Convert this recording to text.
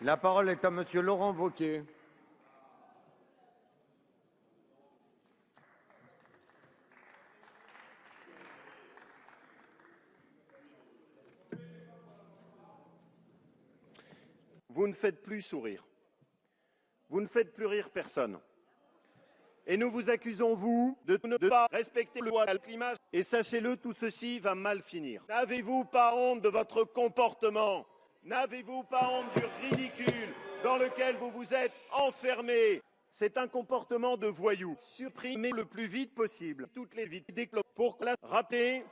La parole est à Monsieur Laurent Wauquiez. Vous ne faites plus sourire. Vous ne faites plus rire personne. Et nous vous accusons, vous, de ne pas respecter le loi climat. Et sachez-le, tout ceci va mal finir. N'avez-vous pas honte de votre comportement? N'avez-vous pas honte du ridicule dans lequel vous vous êtes enfermé? C'est un comportement de voyou. Supprimez le plus vite possible. Toutes les vides pour rappeler